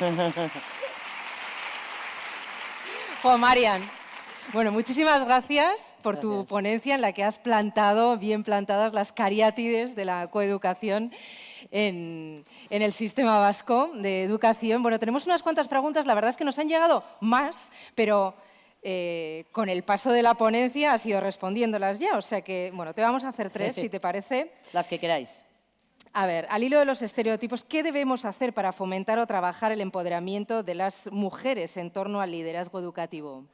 Juan Marian, bueno, muchísimas gracias por tu ponencia en la que has plantado, bien plantadas, las cariátides de la coeducación en, el sistema vasco de educación. Bueno, tenemos unas cuantas preguntas, la verdad es que nos han llegado más, pero eh, con el paso de la ponencia has ido respondiéndolas ya, o sea que, bueno, te vamos a hacer tres, si te parece. Las que queráis. A ver, al hilo de los estereotipos, ¿qué debemos hacer para fomentar o trabajar el empoderamiento de las mujeres en torno al liderazgo educativo?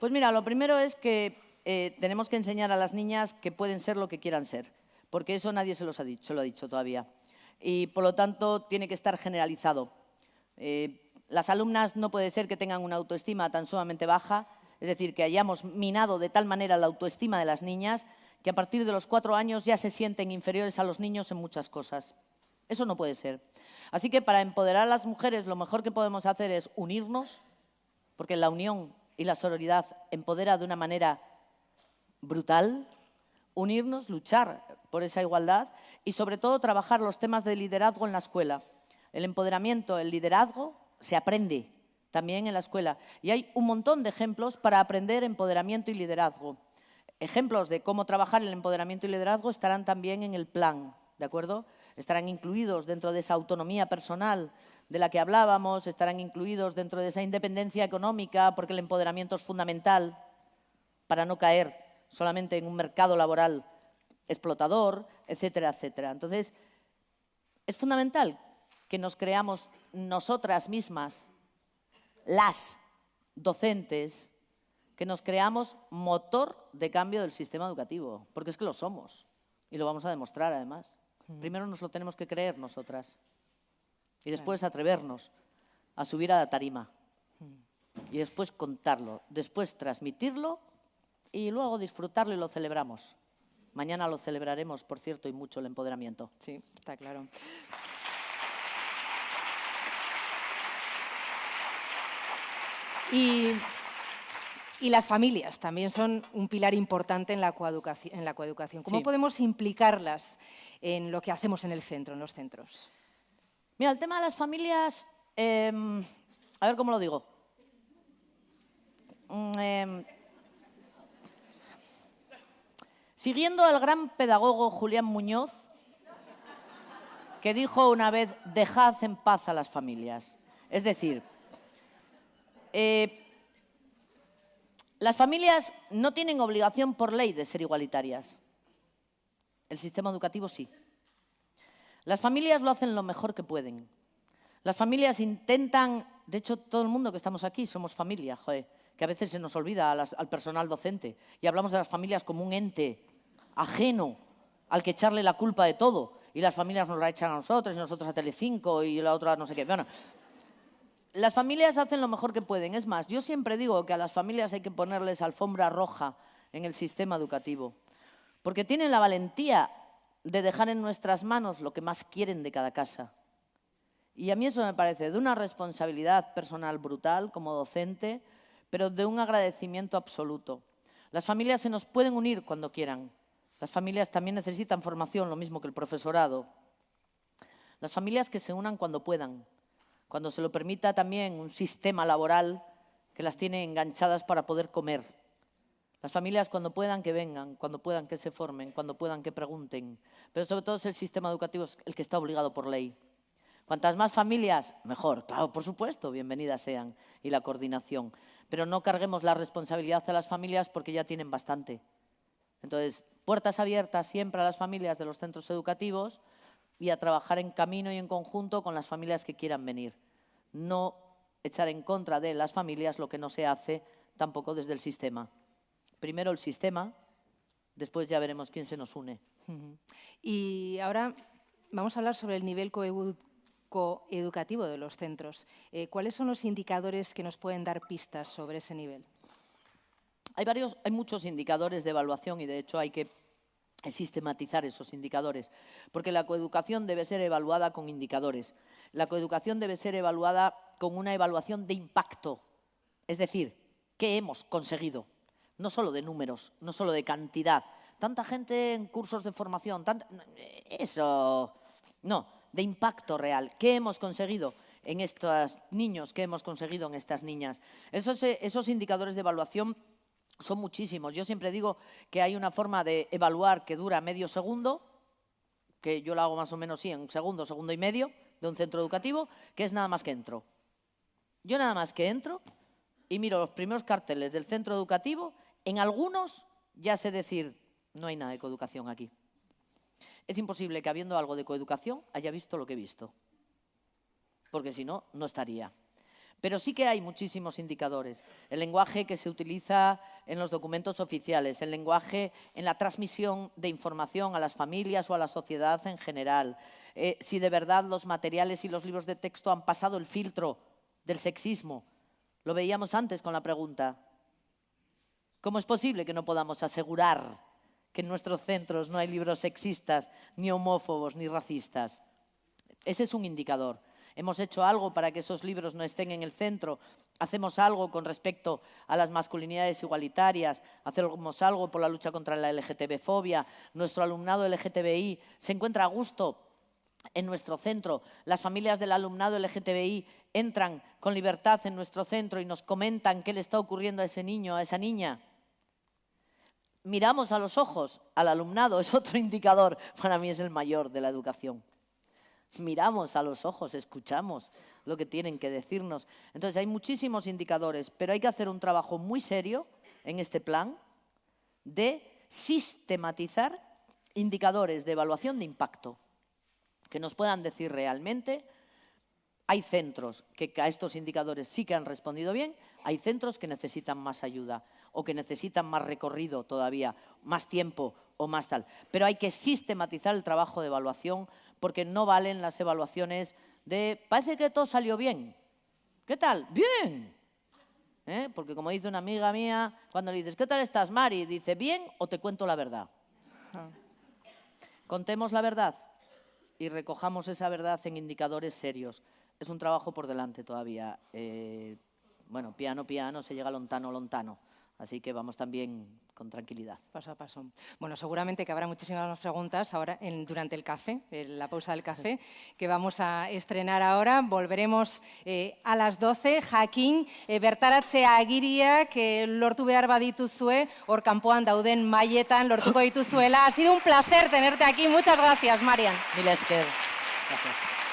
Pues mira, lo primero es que eh, tenemos que enseñar a las niñas que pueden ser lo que quieran ser, porque eso nadie se, los ha dicho, lo ha dicho todavía. Y por lo tanto tiene que estar generalizado. Eh, las alumnas no puede ser que tengan una autoestima tan sumamente baja, es decir, que hayamos minado de tal manera la autoestima de las niñas que a partir de los cuatro años ya se sienten inferiores a los niños en muchas cosas. Eso no puede ser. Así que para empoderar a las mujeres lo mejor que podemos hacer es unirnos, porque la unión y la sororidad empodera de una manera brutal, unirnos, luchar por esa igualdad y sobre todo trabajar los temas de liderazgo en la escuela. El empoderamiento, el liderazgo se aprende también en la escuela y hay un montón de ejemplos para aprender empoderamiento y liderazgo. Ejemplos de cómo trabajar el empoderamiento y liderazgo estarán también en el plan, ¿de acuerdo? Estarán incluidos dentro de esa autonomía personal de la que hablábamos, estarán incluidos dentro de esa independencia económica, porque el empoderamiento es fundamental para no caer solamente en un mercado laboral explotador, etcétera, etcétera. Entonces, es fundamental que nos creamos nosotras mismas, las docentes, que nos creamos motor de cambio del sistema educativo, porque es que lo somos y lo vamos a demostrar además. Mm. Primero nos lo tenemos que creer nosotras y después atrevernos a subir a la tarima mm. y después contarlo, después transmitirlo y luego disfrutarlo y lo celebramos. Mañana lo celebraremos, por cierto, y mucho el empoderamiento. Sí, está claro. Y y las familias también son un pilar importante en la coeducación. En la coeducación. ¿Cómo podemos implicarlas en lo que hacemos en el centro, en los centros? Mira, el tema de las familias, em, a ver cómo lo digo. Mm, em, siguiendo al gran pedagogo Julián Muñoz, que dijo una vez, dejad en paz a las familias. Es decir, eh, las familias no tienen obligación por ley de ser igualitarias. El sistema educativo sí. Las familias lo hacen lo mejor que pueden. Las familias intentan, de hecho todo el mundo que estamos aquí somos familia, que a veces se nos olvida al personal docente y hablamos de las familias como un ente ajeno al que echarle la culpa de todo y las familias nos la echan a nosotros y nosotros a Telecinco y la otra no sé qué. Bueno, las familias hacen lo mejor que pueden. Es más, yo siempre digo que a las familias hay que ponerles alfombra roja en el sistema educativo, porque tienen la valentía de dejar en nuestras manos lo que más quieren de cada casa. Y a mí eso me parece de una responsabilidad personal brutal como docente, pero de un agradecimiento absoluto. Las familias se nos pueden unir cuando quieran. Las familias también necesitan formación, lo mismo que el profesorado. Las familias que se unan cuando puedan, cuando se lo permita también un sistema laboral que las tiene enganchadas para poder comer. Las familias cuando puedan que vengan, cuando puedan que se formen, cuando puedan que pregunten. Pero sobre todo es el sistema educativo el que está obligado por ley. Cuantas más familias, mejor. Claro, por supuesto, bienvenidas sean. Y la coordinación. Pero no carguemos la responsabilidad a las familias porque ya tienen bastante. Entonces, puertas abiertas siempre a las familias de los centros educativos y a trabajar en camino y en conjunto con las familias que quieran venir. No echar en contra de las familias lo que no se hace tampoco desde el sistema. Primero el sistema, después ya veremos quién se nos une. Y ahora vamos a hablar sobre el nivel coeducativo de los centros. Eh, ¿Cuáles son los indicadores que nos pueden dar pistas sobre ese nivel? Hay, varios, hay muchos indicadores de evaluación y de hecho hay que sistematizar esos indicadores, porque la coeducación debe ser evaluada con indicadores. La coeducación debe ser evaluada con una evaluación de impacto, es decir, ¿qué hemos conseguido? No solo de números, no solo de cantidad. Tanta gente en cursos de formación, eso... No, de impacto real. ¿Qué hemos conseguido? en estos niños, ¿qué hemos conseguido en estas niñas? Esos, eh, esos indicadores de evaluación son muchísimos. Yo siempre digo que hay una forma de evaluar que dura medio segundo, que yo lo hago más o menos sí, en un segundo, segundo y medio, de un centro educativo, que es nada más que entro. Yo nada más que entro y miro los primeros carteles del centro educativo, en algunos ya sé decir, no hay nada de coeducación aquí. Es imposible que habiendo algo de coeducación haya visto lo que he visto, porque si no, no estaría. Pero sí que hay muchísimos indicadores. El lenguaje que se utiliza en los documentos oficiales, el lenguaje en la transmisión de información a las familias o a la sociedad en general, eh, si de verdad los materiales y los libros de texto han pasado el filtro del sexismo. Lo veíamos antes con la pregunta. ¿Cómo es posible que no podamos asegurar que en nuestros centros no hay libros sexistas, ni homófobos, ni racistas? Ese es un indicador hemos hecho algo para que esos libros no estén en el centro, hacemos algo con respecto a las masculinidades igualitarias, hacemos algo por la lucha contra la LGTB-fobia, nuestro alumnado LGTBI se encuentra a gusto en nuestro centro, las familias del alumnado LGTBI entran con libertad en nuestro centro y nos comentan qué le está ocurriendo a ese niño, a esa niña. Miramos a los ojos al alumnado, es otro indicador, para mí es el mayor de la educación miramos a los ojos, escuchamos lo que tienen que decirnos. Entonces hay muchísimos indicadores, pero hay que hacer un trabajo muy serio en este plan de sistematizar indicadores de evaluación de impacto que nos puedan decir realmente hay centros que a estos indicadores sí que han respondido bien, hay centros que necesitan más ayuda o que necesitan más recorrido todavía, más tiempo o más tal. Pero hay que sistematizar el trabajo de evaluación porque no valen las evaluaciones de parece que todo salió bien. ¿Qué tal? Bien. ¿Eh? Porque como dice una amiga mía, cuando le dices, ¿qué tal estás, Mari? Dice, bien o te cuento la verdad. Contemos la verdad y recojamos esa verdad en indicadores serios. Es un trabajo por delante todavía. Eh, bueno, piano, piano, se llega lontano, lontano. Así que vamos también con tranquilidad. Paso a paso. Bueno, seguramente que habrá muchísimas más preguntas ahora durante el café, en la pausa del café, que vamos a estrenar ahora. Volveremos eh, a las 12. Jakin, eh, bertaratzea agiriak que lortu behar badituzue, hor kanpoan dauden maietan lortuko dituzuela. Ha sido un placer tenerte aquí. Muchas gracias, Marian. Mil Gracias.